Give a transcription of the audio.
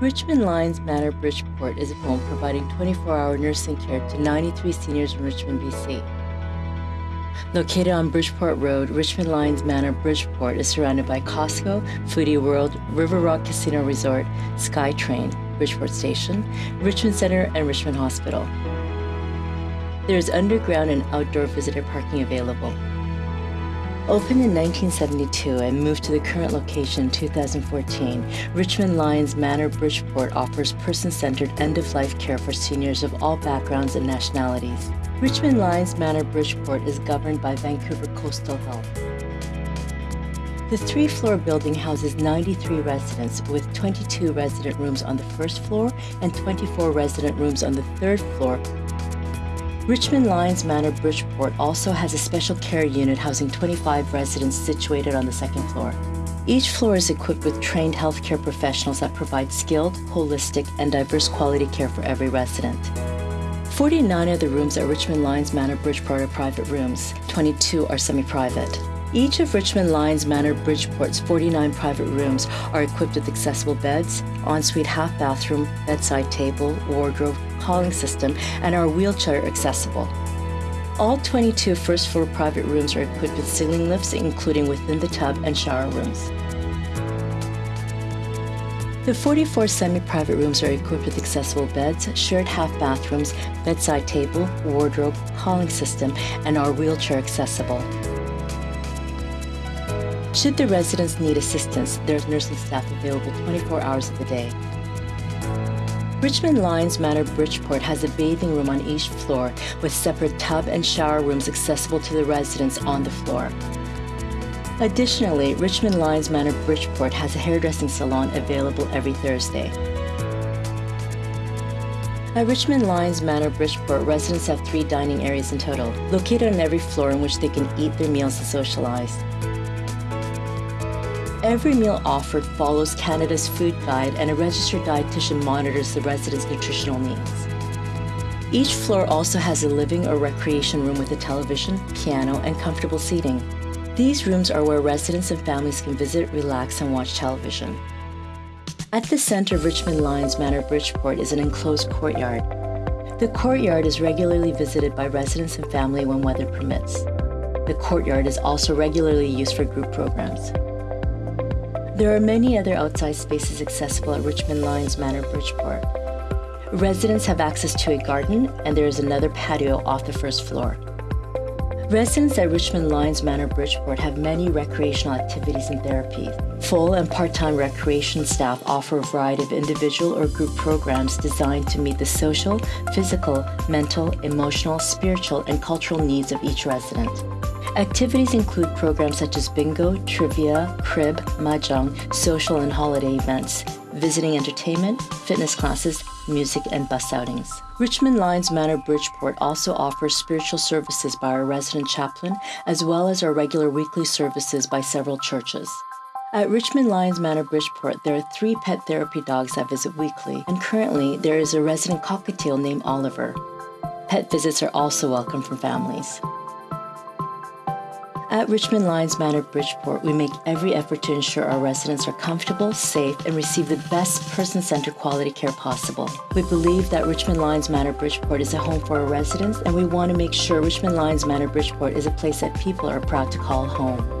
Richmond Lions Manor Bridgeport is a home providing 24 hour nursing care to 93 seniors in Richmond, BC. Located on Bridgeport Road, Richmond Lions Manor Bridgeport is surrounded by Costco, Foody World, River Rock Casino Resort, SkyTrain, Bridgeport Station, Richmond Center, and Richmond Hospital. There is underground and outdoor visitor parking available. Opened in 1972 and moved to the current location in 2014, Richmond Lions Manor Bridgeport offers person-centered end-of-life care for seniors of all backgrounds and nationalities. Richmond Lions Manor Bridgeport is governed by Vancouver Coastal Health. The three-floor building houses 93 residents with 22 resident rooms on the first floor and 24 resident rooms on the third floor Richmond Lions Manor Bridgeport also has a special care unit housing 25 residents situated on the second floor. Each floor is equipped with trained healthcare professionals that provide skilled, holistic, and diverse quality care for every resident. 49 of the rooms at Richmond Lions Manor Bridgeport are private rooms, 22 are semi-private. Each of Richmond Lions Manor Bridgeport's 49 private rooms are equipped with accessible beds, ensuite half bathroom, bedside table, wardrobe, calling system, and are wheelchair accessible. All 22 first floor private rooms are equipped with ceiling lifts, including within the tub and shower rooms. The 44 semi-private rooms are equipped with accessible beds, shared half bathrooms, bedside table, wardrobe, calling system, and are wheelchair accessible. Should the residents need assistance, there's nursing staff available 24 hours of the day. Richmond Lions Manor Bridgeport has a bathing room on each floor with separate tub and shower rooms accessible to the residents on the floor. Additionally, Richmond Lions Manor Bridgeport has a hairdressing salon available every Thursday. At Richmond Lions Manor Bridgeport, residents have three dining areas in total, located on every floor in which they can eat their meals and socialize. Every meal offered follows Canada's food guide and a registered dietitian monitors the residents' nutritional needs. Each floor also has a living or recreation room with a television, piano, and comfortable seating. These rooms are where residents and families can visit, relax, and watch television. At the center of Richmond Lions Manor Bridgeport is an enclosed courtyard. The courtyard is regularly visited by residents and family when weather permits. The courtyard is also regularly used for group programs. There are many other outside spaces accessible at Richmond Lions Manor Bridgeport. Residents have access to a garden, and there is another patio off the first floor. Residents at Richmond Lions Manor Bridgeport have many recreational activities and therapies. Full and part-time recreation staff offer a variety of individual or group programs designed to meet the social, physical, mental, emotional, spiritual, and cultural needs of each resident. Activities include programs such as bingo, trivia, crib, mahjong, social and holiday events, visiting entertainment, fitness classes, music, and bus outings. Richmond Lions Manor Bridgeport also offers spiritual services by our resident chaplain, as well as our regular weekly services by several churches. At Richmond Lions Manor Bridgeport, there are three pet therapy dogs that visit weekly, and currently there is a resident cockatiel named Oliver. Pet visits are also welcome from families. At Richmond Lions Manor Bridgeport, we make every effort to ensure our residents are comfortable, safe, and receive the best person centered quality care possible. We believe that Richmond Lions Manor Bridgeport is a home for our residents, and we want to make sure Richmond Lions Manor Bridgeport is a place that people are proud to call home.